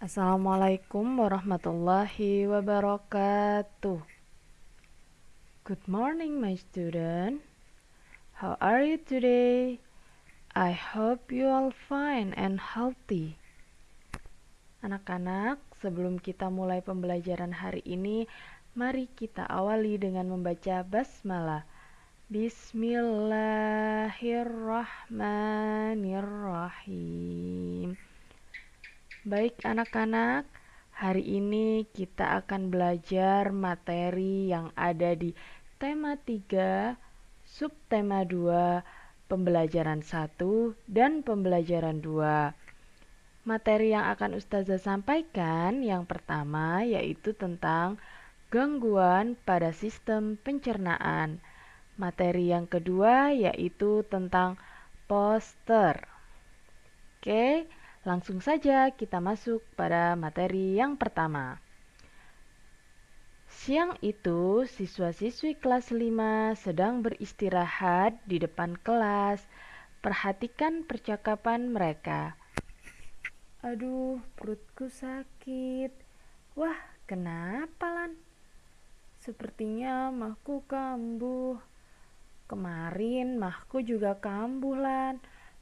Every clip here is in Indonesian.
Assalamualaikum warahmatullahi wabarakatuh. Good morning, my student. How are you today? I hope you all fine and healthy. Anak-anak, sebelum kita mulai pembelajaran hari ini, mari kita awali dengan membaca basmalah. Bismillahirrahmanirrahim. Baik anak-anak, hari ini kita akan belajar materi yang ada di tema 3, subtema 2, pembelajaran 1, dan pembelajaran 2. Materi yang akan Ustazah sampaikan yang pertama yaitu tentang gangguan pada sistem pencernaan. Materi yang kedua yaitu tentang poster. Oke, Langsung saja kita masuk pada materi yang pertama. Siang itu, siswa-siswi kelas 5 sedang beristirahat di depan kelas. Perhatikan percakapan mereka. Aduh, perutku sakit. Wah, kenapa, Lan? Sepertinya mahku kambuh. Kemarin mahku juga kambuh, Lan.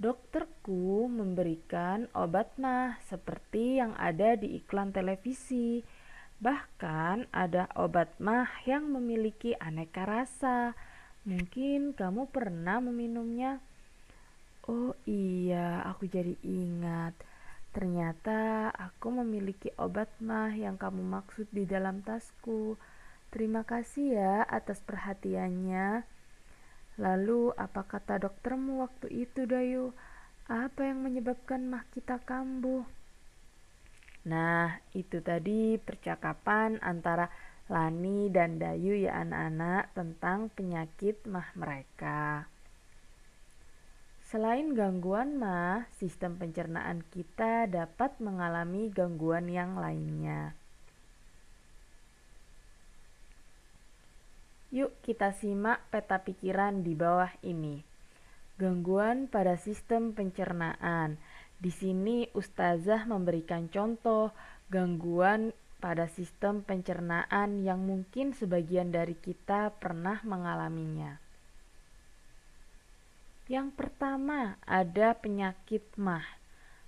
Dokterku memberikan obat mah seperti yang ada di iklan televisi. Bahkan ada obat mah yang memiliki aneka rasa. Mungkin kamu pernah meminumnya. Oh iya, aku jadi ingat. Ternyata aku memiliki obat mah yang kamu maksud di dalam tasku. Terima kasih ya atas perhatiannya. Lalu apa kata doktermu waktu itu Dayu? Apa yang menyebabkan mah kita kambuh? Nah, itu tadi percakapan antara Lani dan Dayu ya anak-anak tentang penyakit mah mereka. Selain gangguan mah, sistem pencernaan kita dapat mengalami gangguan yang lainnya. Yuk kita simak peta pikiran di bawah ini. Gangguan pada sistem pencernaan. Di sini ustazah memberikan contoh gangguan pada sistem pencernaan yang mungkin sebagian dari kita pernah mengalaminya. Yang pertama ada penyakit mah.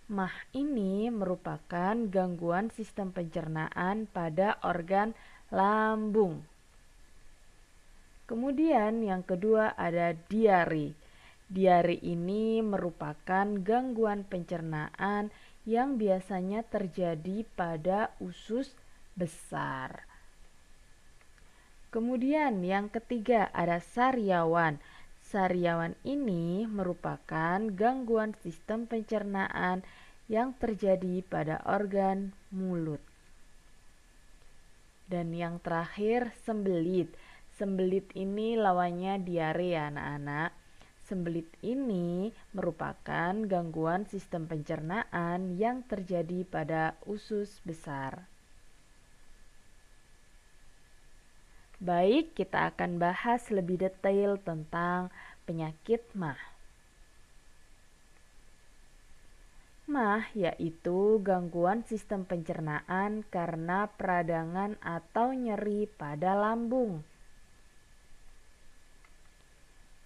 Mah ini merupakan gangguan sistem pencernaan pada organ lambung. Kemudian yang kedua ada diare. Diare ini merupakan gangguan pencernaan yang biasanya terjadi pada usus besar. Kemudian yang ketiga ada sariawan. Sariawan ini merupakan gangguan sistem pencernaan yang terjadi pada organ mulut. Dan yang terakhir sembelit. Sembelit ini lawannya diare ya anak-anak. Sembelit ini merupakan gangguan sistem pencernaan yang terjadi pada usus besar. Baik, kita akan bahas lebih detail tentang penyakit mah. Mah yaitu gangguan sistem pencernaan karena peradangan atau nyeri pada lambung.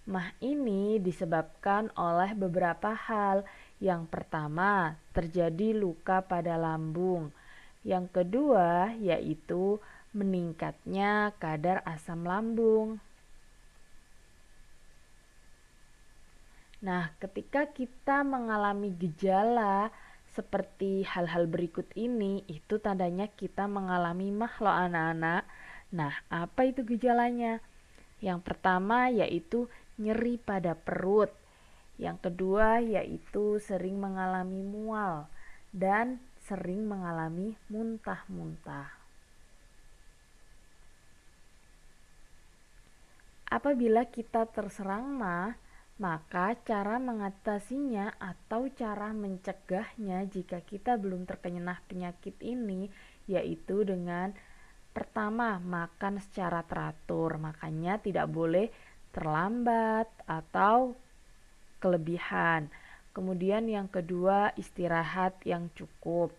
Mah ini disebabkan oleh beberapa hal. Yang pertama, terjadi luka pada lambung. Yang kedua, yaitu meningkatnya kadar asam lambung. Nah, ketika kita mengalami gejala seperti hal-hal berikut ini, itu tandanya kita mengalami mah loh anak-anak. Nah, apa itu gejalanya? Yang pertama yaitu nyeri pada perut. Yang kedua yaitu sering mengalami mual dan sering mengalami muntah-muntah. Apabila kita terserang mah, maka cara mengatasinya atau cara mencegahnya jika kita belum terkena penyakit ini yaitu dengan pertama makan secara teratur. Makanya tidak boleh terlambat atau kelebihan. Kemudian yang kedua istirahat yang cukup.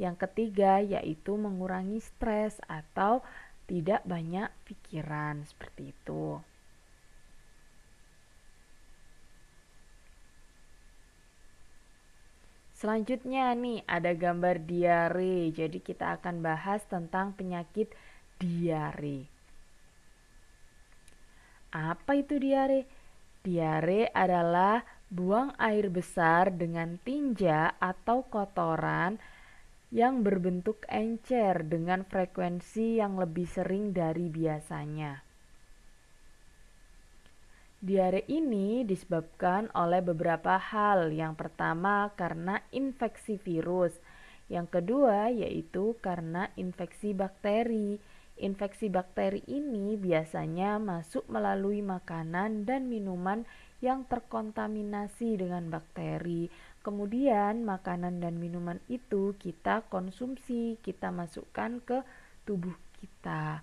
Yang ketiga yaitu mengurangi stres atau tidak banyak pikiran seperti itu. Selanjutnya nih ada gambar diare. Jadi kita akan bahas tentang penyakit diare. Apa itu diare? Diare adalah buang air besar dengan tinja atau kotoran yang berbentuk encer dengan frekuensi yang lebih sering dari biasanya. Diare ini disebabkan oleh beberapa hal. Yang pertama karena infeksi virus. Yang kedua yaitu karena infeksi bakteri. Infeksi bakteri ini biasanya masuk melalui makanan dan minuman yang terkontaminasi dengan bakteri. Kemudian makanan dan minuman itu kita konsumsi, kita masukkan ke tubuh kita.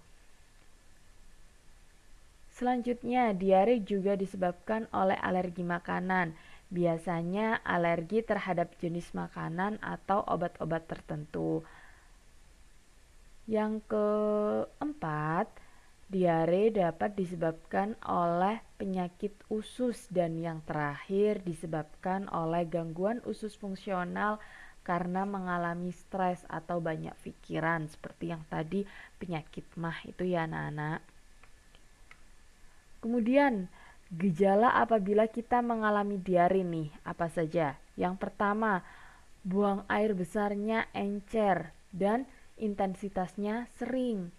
Selanjutnya, diare juga disebabkan oleh alergi makanan. Biasanya alergi terhadap jenis makanan atau obat-obat tertentu. Yang keempat, diare dapat disebabkan oleh penyakit usus dan yang terakhir disebabkan oleh gangguan usus fungsional karena mengalami stres atau banyak pikiran seperti yang tadi penyakit mah itu ya anak-anak. Kemudian, gejala apabila kita mengalami diare nih, apa saja? Yang pertama, buang air besarnya encer dan intensitasnya sering.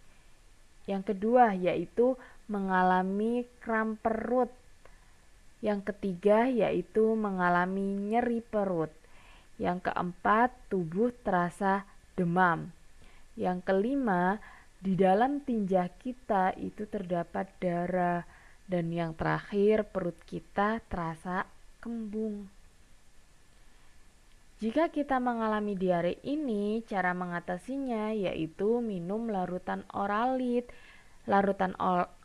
Yang kedua, yaitu mengalami kram perut. Yang ketiga, yaitu mengalami nyeri perut. Yang keempat, tubuh terasa demam. Yang kelima, di dalam tinja kita itu terdapat darah dan yang terakhir, perut kita terasa kembung. Jika kita mengalami diare ini, cara mengatasinya yaitu minum larutan oralit. Larutan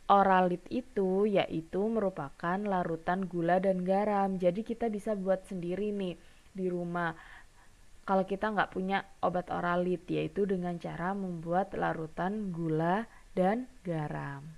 oralit itu yaitu merupakan larutan gula dan garam. Jadi kita bisa buat sendiri nih di rumah. Kalau kita nggak punya obat oralit, yaitu dengan cara membuat larutan gula dan garam.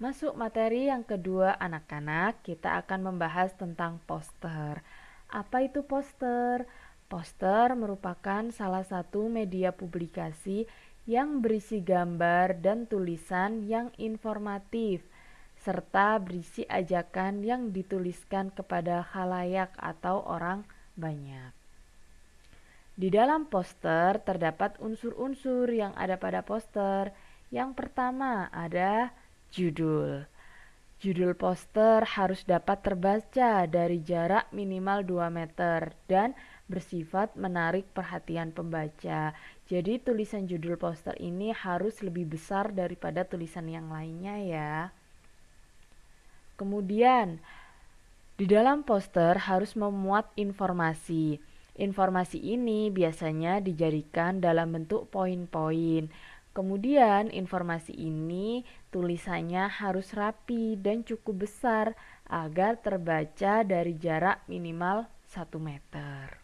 Masuk materi yang kedua anak-anak, kita akan membahas tentang poster. Apa itu poster? Poster merupakan salah satu media publikasi yang berisi gambar dan tulisan yang informatif serta berisi ajakan yang dituliskan kepada khalayak atau orang banyak. Di dalam poster terdapat unsur-unsur yang ada pada poster. Yang pertama ada Judul Judul poster harus dapat terbaca dari jarak minimal 2 meter dan bersifat menarik perhatian pembaca. Jadi tulisan judul poster ini harus lebih besar daripada tulisan yang lainnya ya. Kemudian, di dalam poster harus memuat informasi. Informasi ini biasanya dijadikan dalam bentuk poin-poin. Kemudian informasi ini tulisannya harus rapi dan cukup besar agar terbaca dari jarak minimal 1 meter.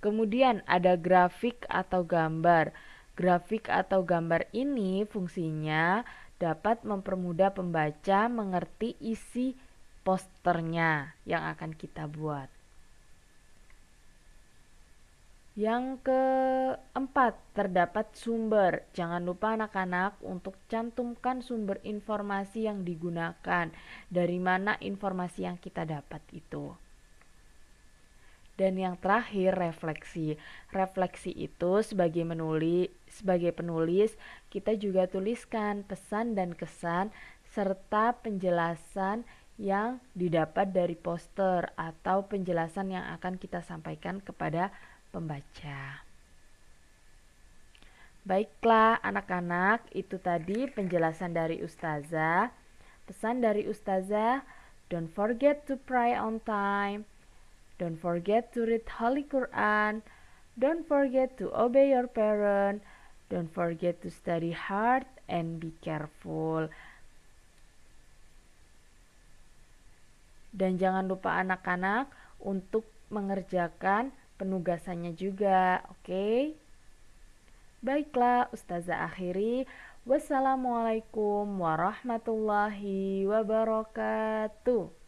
Kemudian ada grafik atau gambar. Grafik atau gambar ini fungsinya dapat mempermudah pembaca mengerti isi posternya yang akan kita buat. Yang keempat, terdapat sumber. Jangan lupa anak-anak untuk cantumkan sumber informasi yang digunakan. Dari mana informasi yang kita dapat itu. Dan yang terakhir, refleksi. Refleksi itu sebagai menulis, sebagai penulis, kita juga tuliskan pesan dan kesan serta penjelasan yang didapat dari poster atau penjelasan yang akan kita sampaikan kepada pembaca. Baiklah anak-anak, itu tadi penjelasan dari Ustazah. Pesan dari Ustazah, don't forget to pray on time. Don't forget to read Holy Quran. Don't forget to obey your parent. Don't forget to study hard and be careful. Dan jangan lupa anak-anak untuk mengerjakan penugasannya juga, oke? Okay? Baiklah, Ustazah akhiri. Wassalamualaikum warahmatullahi wabarakatuh.